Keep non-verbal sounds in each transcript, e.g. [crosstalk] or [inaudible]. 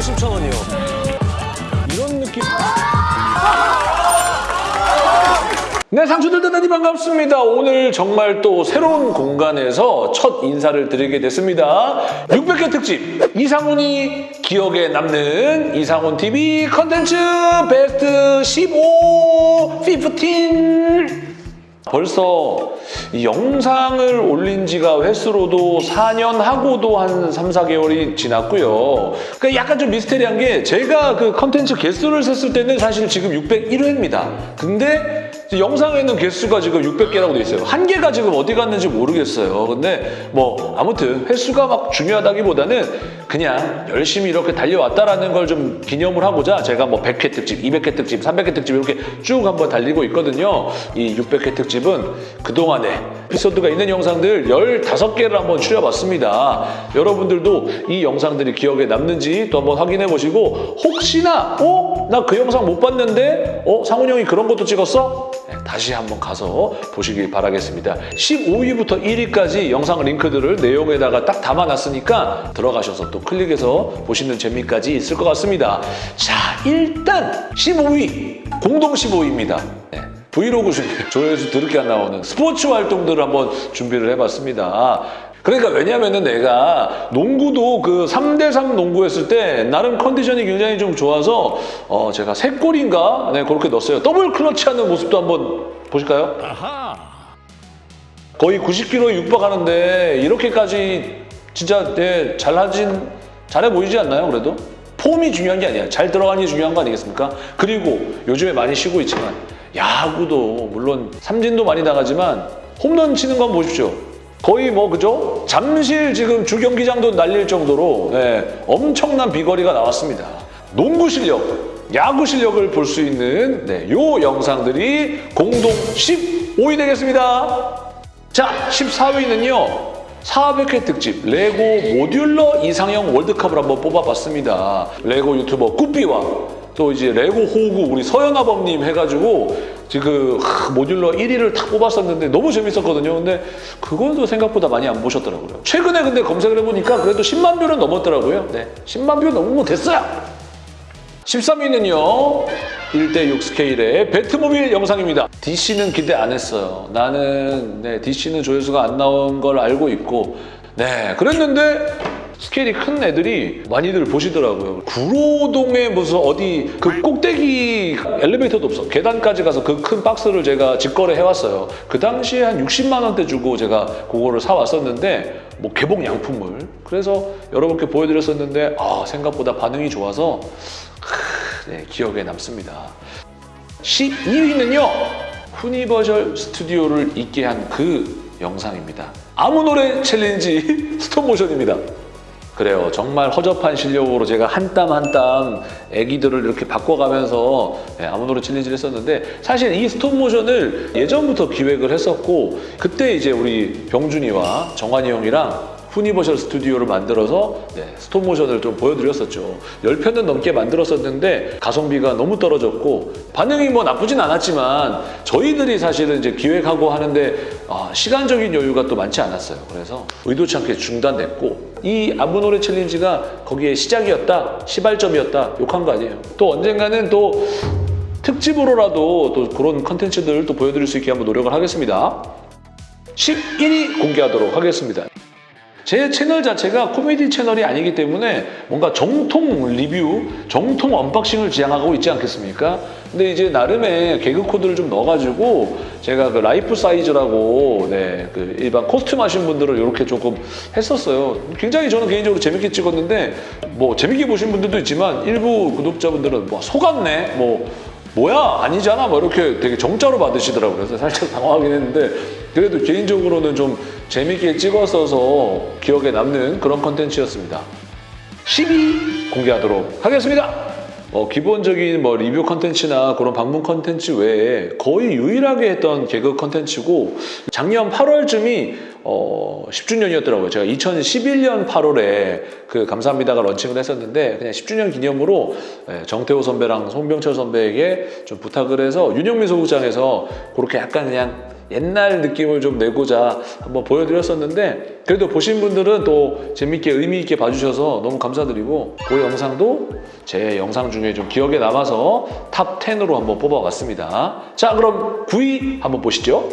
50,000원이요. 이런 느낌. 네, 상추들 대단히 반갑습니다. 오늘 정말 또 새로운 공간에서 첫 인사를 드리게 됐습니다. 600회 특집 이상훈이 기억에 남는 이상훈 TV 컨텐츠 베스트 15, 15. 벌써 이 영상을 올린 지가 횟수로도 4년 하고도 한 3, 4개월이 지났고요. 그러니까 약간 좀 미스테리한 게 제가 그 컨텐츠 개수를 셌을 때는 사실 지금 601회입니다. 근데 영상에는 개수가 지금 600개라고 돼 있어요. 한 개가 지금 어디 갔는지 모르겠어요. 근데 뭐 아무튼 횟수가 막 중요하다기보다는 그냥 열심히 이렇게 달려왔다라는 걸 좀 기념을 하고자 제가 뭐 100회 특집, 200회 특집, 300회 특집 이렇게 쭉 한번 달리고 있거든요. 이 600회 특집은 그동안에 에피소드가 있는 영상들 15개를 한번 추려봤습니다. 여러분들도 이 영상들이 기억에 남는지 또 한번 확인해 보시고 혹시나 어? 나 그 영상 못 봤는데 어? 상훈 형이 그런 것도 찍었어? 네, 다시 한번 가서 보시길 바라겠습니다. 15위부터 1위까지 영상 링크들을 내용에다가 딱 담아놨으니까 들어가셔서 또 클릭해서 보시는 재미까지 있을 것 같습니다. 자, 일단 15위, 공동 15위입니다. 네. 브이로그 중에 [laughs] 조회수 드럽게 안 나오는 스포츠 활동들을 한번 준비를 해봤습니다. 그러니까 왜냐면은 내가 농구도 그 3대3 농구 했을 때 나름 컨디션이 굉장히 좀 좋아서 어 제가 세 골인가 네 그렇게 넣었어요. 더블 클러치 하는 모습도 한번 보실까요? 거의 90kg에 육박하는데 이렇게까지 진짜 네, 잘하진 잘해 보이지 않나요? 그래도 폼이 중요한 게 아니야. 잘 들어가는 게 중요한 거 아니겠습니까? 그리고 요즘에 많이 쉬고 있지만 야구도 물론 삼진도 많이 나가지만 홈런 치는 건 보십시오. 거의 뭐 그죠? 잠실 지금 주경기장도 날릴 정도로 네, 엄청난 비거리가 나왔습니다. 농구 실력, 야구 실력을 볼 수 있는 네, 요 영상들이 공동 15위 되겠습니다. 자, 14위는요. 400회 특집 레고 modular 이상형 월드컵을 한번 뽑아봤습니다. 레고 유튜버 꾸삐와 또 이제 레고 호구 우리 서연아범님 해가지고 지금 하, modular 1위를 탁 뽑았었는데 너무 재밌었거든요. 근데 그것도 생각보다 많이 안 보셨더라고요. 최근에 근데 검색을 해보니까 그래도 10만 뷰는 넘었더라고요. 네, 10만 뷰 넘으면 됐어요. 13위는요. 1대6 스케일의 Batmobile 영상입니다. DC는 기대 안 했어요. 나는 네, DC는 조회수가 안 나온 걸 알고 있고 네 그랬는데 스케일이 큰 애들이 많이들 보시더라고요. 구로동에 무슨 어디 그 꼭대기 엘리베이터도 없어. 계단까지 가서 그 큰 박스를 제가 직거래 해왔어요. 그 당시에 한 60만 원대 주고 제가 그거를 사왔었는데 뭐 개봉 양품을. 그래서 여러분께 보여드렸었는데 아 생각보다 반응이 좋아서 크, 네, 기억에 남습니다. 12위는요. 후니버셜 스튜디오를 있게 한 그 영상입니다. 아무 노래 challenge [laughs] 스톱모션입니다. 그래요. 정말 허접한 실력으로 제가 한 땀 한 땀 애기들을 이렇게 바꿔가면서 네, 아무 노래 챌린지를 했었는데 사실 이 스톱모션을 예전부터 기획을 했었고 그때 이제 우리 병준이와 정환이 형이랑 후니버셜 스튜디오를 만들어서 네, 스톱모션을 좀 보여드렸었죠. 10편은 넘게 만들었었는데 가성비가 너무 떨어졌고 반응이 뭐 나쁘진 않았지만 저희들이 사실은 이제 기획하고 하는데 아, 시간적인 여유가 또 많지 않았어요. 그래서 의도치 않게 중단됐고 이 아무 노래 challenge가 거기에 시작이었다, 시발점이었다 욕한 거 아니에요. 또 언젠가는 또 특집으로라도 또 그런 컨텐츠들을 또 보여드릴 수 있게 한번 노력을 하겠습니다. 11위 공개하도록 하겠습니다. 제 채널 자체가 코미디 채널이 아니기 때문에 뭔가 정통 리뷰, 정통 unboxing을 지향하고 있지 않겠습니까? 근데 이제 나름의 개그 코드를 좀 넣어가지고 제가 그 life size라고 네, 그 일반 costume 하신 분들을 이렇게 조금 했었어요. 굉장히 저는 개인적으로 재밌게 찍었는데 뭐 재밌게 보신 분들도 있지만 일부 구독자분들은 뭐 속았네, 뭐 뭐야 아니잖아 뭐 이렇게 되게 정자로 받으시더라고요. 그래서 살짝 당황하긴 했는데 그래도 개인적으로는 좀 재밌게 찍었어서 기억에 남는 그런 컨텐츠였습니다. 10위 공개하도록 하겠습니다. 어, 기본적인 뭐 리뷰 컨텐츠나 그런 방문 컨텐츠 외에 거의 유일하게 했던 개그 컨텐츠고 작년 8월쯤이 어, 10주년이었더라고요. 제가 2011년 8월에 그 감사합니다가 런칭을 했었는데 그냥 10주년 기념으로 예, 정태호 선배랑 송병철 선배에게 좀 부탁을 해서 윤영민 소극장에서 그렇게 약간 그냥 옛날 느낌을 좀 내고자 한번 보여드렸었는데 그래도 보신 분들은 또 재밌게 의미 있게 봐주셔서 너무 감사드리고 그 영상도 제 영상 중에 좀 기억에 남아서 top 10으로 한번 뽑아봤습니다. 자 그럼 9위 한번 보시죠.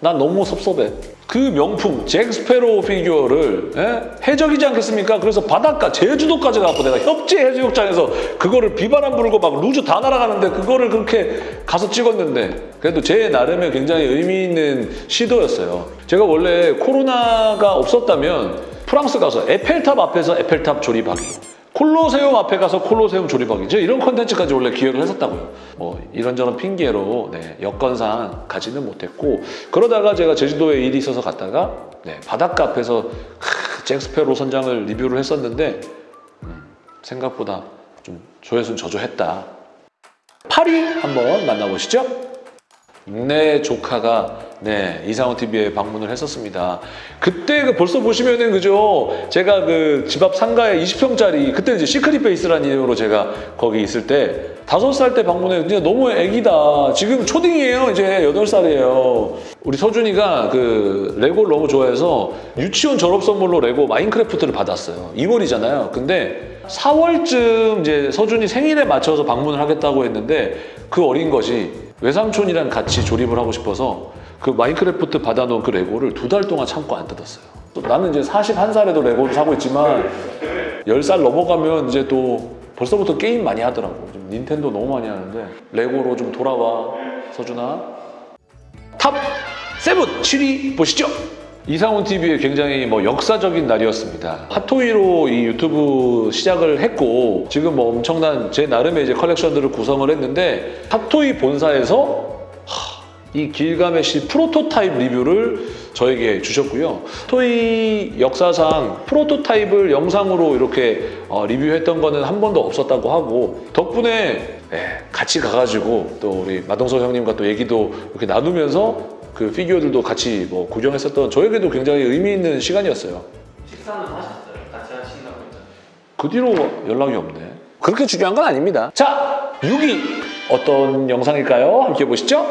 난 너무 섭섭해. 그 명품 잭 스패로우 피규어를 예? 해적이지 않겠습니까? 그래서 바닷가 제주도까지 가고 내가 협재 해수욕장에서 그거를 비바람 불고 막 loose 다 날아가는데 그거를 그렇게 가서 찍었는데 그래도 제 나름의 굉장히 의미 있는 시도였어요. 제가 원래 코로나가 없었다면 프랑스 가서 에펠탑 앞에서 에펠탑 조립하기 콜로세움 앞에 가서 콜로세움 제가 이런 컨텐츠까지 원래 기획을 했었다고요. 뭐 이런저런 핑계로 네, 여건상 가지는 못했고 그러다가 제가 제주도에 일이 있어서 갔다가 네, 바닷가 앞에서 크, 잭 스패로우 선장을 리뷰를 했었는데 음, 생각보다 좀 조회수는 저조했다. 8위 한번 만나보시죠 네 조카가 네 이상훈 TV에 방문을 했었습니다. 그때 그 벌써 보시면은 그죠? 제가 그 집 앞 상가에 20평짜리 그때 이제 시크릿 베이스라는 이름으로 제가 거기 있을 때 다섯 살 때 방문해 진짜 너무 애기다. 지금 초딩이에요. 이제 여덟 살이에요. 우리 서준이가 그 레고를 너무 좋아해서 유치원 졸업 선물로 레고 마인크래프트를 받았어요. 2월이잖아요. 근데 4월쯤 이제 서준이 생일에 맞춰서 방문을 하겠다고 했는데 그 어린 것이 외삼촌이랑 같이 조립을 하고 싶어서 그 마인크래프트 받아놓은 그 레고를 두 달 동안 참고 안 뜯었어요. 또 나는 이제 41살에도 레고를 사고 있지만 10살 넘어가면 이제 또 벌써부터 게임 많이 하더라고. 좀 닌텐도 너무 많이 하는데 레고로 좀 돌아와 서준아. top 7, 7위 보시죠. 이상훈 TV의 굉장히 뭐 역사적인 날이었습니다. 핫토이로 이 유튜브 시작을 했고 지금 뭐 엄청난 제 나름의 이제 컬렉션들을 구성을 했는데 핫토이 본사에서 하, 이 길가메 시 프로토타입 리뷰를 저에게 주셨고요. 토이 역사상 prototype을 영상으로 이렇게 어, 리뷰했던 거는 한 번도 없었다고 하고 덕분에 예, 같이 가가지고 또 우리 마동석 형님과 또 얘기도 이렇게 나누면서 그 피규어들도 같이 뭐 구경했었던 저에게도 굉장히 의미 있는 시간이었어요. 식사는 하셨어요? 같이 하신다고 했잖아요. 그 뒤로 연락이 없네. 그렇게 중요한 건 아닙니다. 자, 6위 어떤 영상일까요? 함께 보시죠.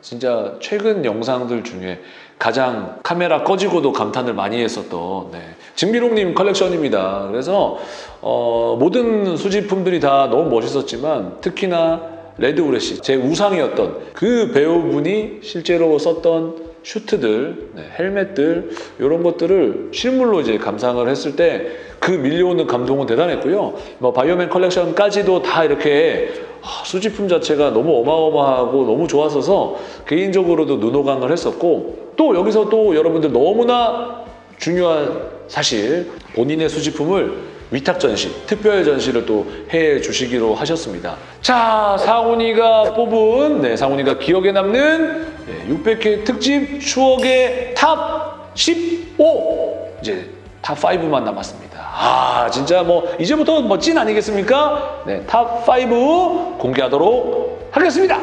진짜 최근 영상들 중에 가장 카메라 꺼지고도 감탄을 많이 했었던 네. 진비롱님 컬렉션입니다. 그래서 어, 모든 수집품들이 다 너무 멋있었지만 특히나 레드 우레시 제 우상이었던 그 배우분이 실제로 썼던 슈트들, 네, 헬멧들 이런 것들을 실물로 이제 감상을 했을 때 그 밀려오는 감동은 대단했고요. 뭐 바이오맨 컬렉션까지도 다 이렇게 아, 수집품 자체가 너무 어마어마하고 너무 좋았어서 개인적으로도 눈호강을 했었고 또 여기서 또 여러분들 너무나 중요한 사실 본인의 수집품을 위탁 전시, 특별 전시를 또 해 주시기로 하셨습니다. 자, 상훈이가 뽑은 네, 상훈이가 기억에 남는 네, 600회 특집 추억의 top 15 이제 top 5만 남았습니다. 아, 진짜 뭐 이제부터 뭐 찐 아니겠습니까? 네, top 5 공개하도록 하겠습니다.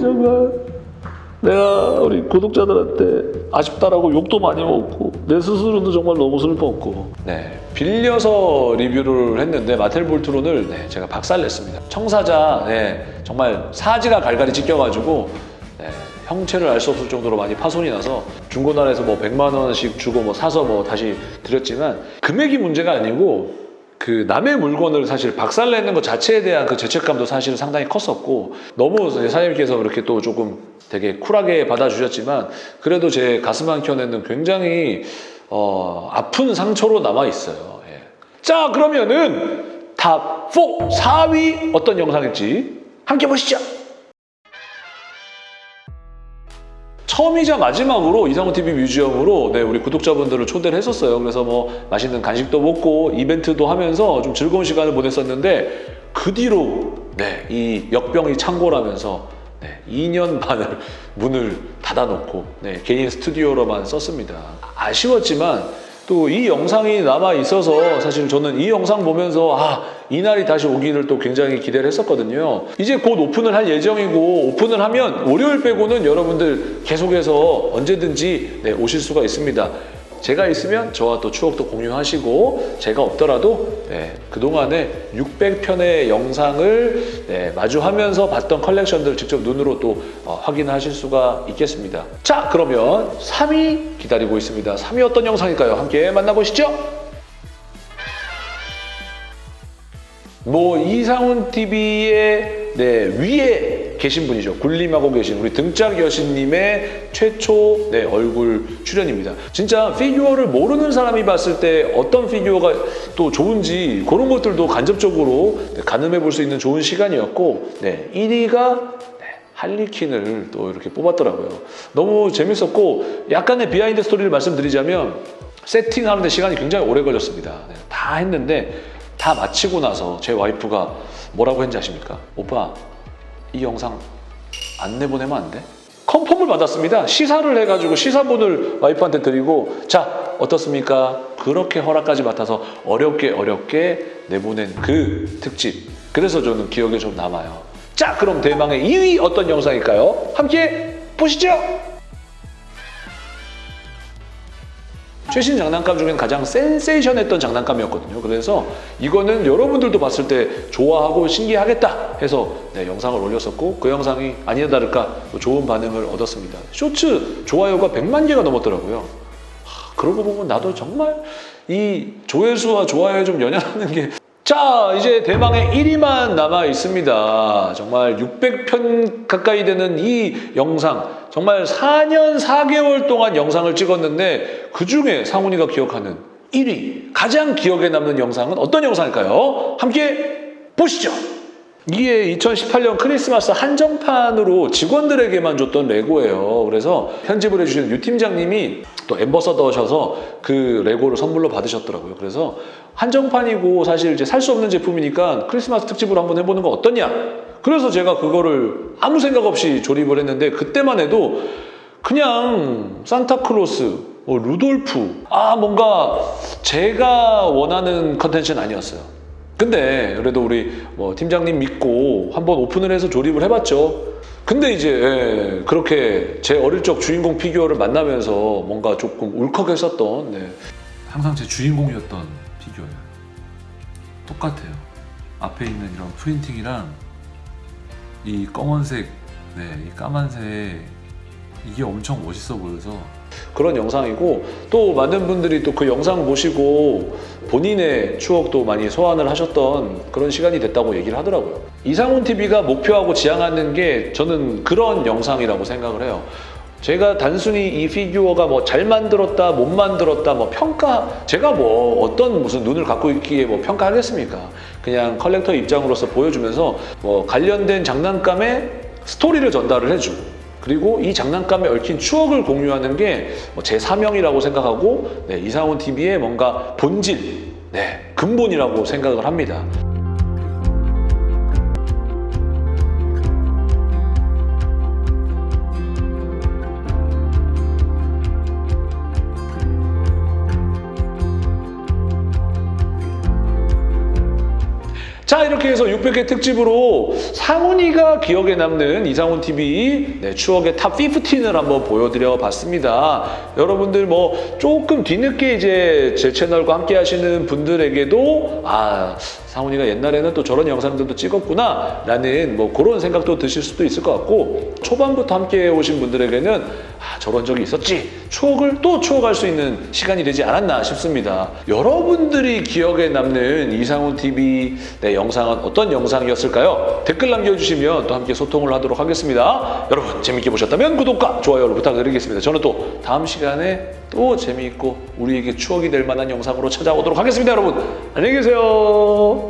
정말 내가 우리 구독자들한테 아쉽다라고 욕도 많이 먹고 내 스스로도 정말 너무 슬펐고. 네 빌려서 리뷰를 했는데 마텔 볼트론을 네, 제가 박살냈습니다. 청사자 네, 정말 사지가 갈갈이 찢겨가지고 네, 형체를 알 수 없을 정도로 많이 파손이 나서 중고나라에서 뭐 100만 원씩 주고 뭐 사서 뭐 다시 드렸지만 금액이 문제가 아니고 그 남의 물건을 사실 박살내는 것 자체에 대한 그 죄책감도 사실 상당히 컸었고 너무 사장님께서 그렇게 또 조금 되게 쿨하게 받아주셨지만 그래도 제 가슴 한켠에는 굉장히 어, 아픈 상처로 남아 있어요. 예. 자 그러면은 top 4, 4위 어떤 영상일지 함께 보시죠. 처음이자 마지막으로 이상훈 TV 뮤지엄으로 네, 우리 구독자분들을 초대를 했었어요. 그래서 뭐 맛있는 간식도 먹고 이벤트도 하면서 좀 즐거운 시간을 보냈었는데 그 뒤로 네, 이 역병이 창궐하면서 네, 2년 반을 문을 닫아놓고 네, 개인 스튜디오로만 썼습니다. 아쉬웠지만 또 이 영상이 남아 있어서 사실 저는 이 영상 보면서 아 이날이 다시 오기를 또 굉장히 기대를 했었거든요. 이제 곧 오픈을 할 예정이고 오픈을 하면 월요일 빼고는 여러분들 계속해서 언제든지 네, 오실 수가 있습니다. 제가 있으면 저와 또 추억도 공유하시고 제가 없더라도 네, 그동안에 600편의 영상을 네, 마주하면서 봤던 컬렉션들을 직접 눈으로 또 어, 확인하실 수가 있겠습니다. 자 그러면 3위 기다리고 있습니다. 3위 어떤 영상일까요? 함께 만나보시죠. 뭐 이상훈 TV의 네, 위에 계신 분이죠. 군림하고 계신 우리 등짝 여신님의 최초 네, 얼굴 출연입니다. 진짜 피규어를 모르는 사람이 봤을 때 어떤 피규어가 또 좋은지 그런 것들도 간접적으로 네, 가늠해 볼 수 있는 좋은 시간이었고 네, 1위가 할리퀸을 또 이렇게 뽑았더라고요. 너무 재밌었고 약간의 behind story를 말씀드리자면 세팅하는데 시간이 굉장히 오래 걸렸습니다. 네, 다 했는데 다 마치고 나서 제 와이프가 뭐라고 했는지 아십니까? 오빠 이 영상 안 내보내면 안 돼? confirm을 받았습니다. 시사를 해가지고 시사본을 와이프한테 드리고 자 어떻습니까? 그렇게 허락까지 맡아서 어렵게 어렵게 내보낸 그 특집. 그래서 저는 기억에 좀 남아요. 자 그럼 대망의 2위 어떤 영상일까요? 함께 보시죠. 최신 장난감 중엔 가장 센세이션했던 장난감이었거든요. 그래서 이거는 여러분들도 봤을 때 좋아하고 신기하겠다 해서 네, 영상을 올렸었고 그 영상이 아니나 다를까 또 좋은 반응을 얻었습니다. 쇼츠 좋아요가 100만 개가 넘었더라고요. 하, 그러고 보면 나도 정말 이 조회수와 좋아요에 좀 연연하는 게 자, 이제 대망의 1위만 남아 있습니다. 정말 600편 가까이 되는 이 영상, 정말 4년 4개월 동안 영상을 찍었는데 그 중에 상훈이가 기억하는 1위, 가장 기억에 남는 영상은 어떤 영상일까요? 함께 보시죠. 이게 2018년 크리스마스 한정판으로 직원들에게만 줬던 레고예요. 그래서 편집을 해주시는 유 팀장님이 또 엠버서더셔서 그 레고를 선물로 받으셨더라고요. 그래서 한정판이고 사실 이제 살 수 없는 제품이니까 크리스마스 특집으로 한번 해보는 거 어떠냐? 그래서 제가 그거를 아무 생각 없이 조립을 했는데 그때만 해도 그냥 산타클로스, 뭐 루돌프, 아 뭔가 제가 원하는 컨텐츠는 아니었어요. 근데 그래도 우리 뭐 팀장님 믿고 한번 오픈을 해서 조립을 해봤죠. 근데 이제 예, 그렇게 제 어릴 적 주인공 피규어를 만나면서 뭔가 조금 울컥했었던 네. 항상 제 주인공이었던 피규어예요. 똑같아요. 앞에 있는 이런 프린팅이랑 이 검은색, 네, 이 까만색 이게 엄청 멋있어 보여서 그런 영상이고 또 많은 분들이 또 그 영상 보시고 본인의 추억도 많이 소환을 하셨던 그런 시간이 됐다고 얘기를 하더라고요. 이상훈 TV가 목표하고 지향하는 게 저는 그런 영상이라고 생각을 해요. 제가 단순히 이 피규어가 뭐 잘 만들었다, 못 만들었다, 뭐 평가, 제가 뭐 어떤 무슨 눈을 갖고 있기에 뭐 평가하겠습니까? 그냥 컬렉터 입장으로서 보여주면서 뭐 관련된 장난감의 스토리를 전달을 해주고 그리고 이 장난감에 얽힌 추억을 공유하는 게 제 사명이라고 생각하고 네, 이상훈 TV의 뭔가 본질, 네, 근본이라고 생각을 합니다. 자 이렇게 해서 600회 특집으로 상훈이가 기억에 남는 이상훈 TV 네, 추억의 top 15을 한번 보여드려 봤습니다. 여러분들 뭐 조금 뒤늦게 이제 제 채널과 함께 하시는 분들에게도 아 상훈이가 옛날에는 또 저런 영상들도 찍었구나 라는 뭐 그런 생각도 드실 수도 있을 것 같고 초반부터 함께 오신 분들에게는 아 저런 적이 있었지 추억을 또 추억할 수 있는 시간이 되지 않았나 싶습니다. 여러분들이 기억에 남는 이상훈 TV 네, 영상은 어떤 영상이었을까요? 댓글 남겨주시면 또 함께 소통을 하도록 하겠습니다. 여러분 재밌게 보셨다면 구독과 좋아요를 부탁드리겠습니다. 저는 또 다음 시간에 또 재미있고 우리에게 추억이 될 만한 영상으로 찾아오도록 하겠습니다. 여러분 안녕히 계세요.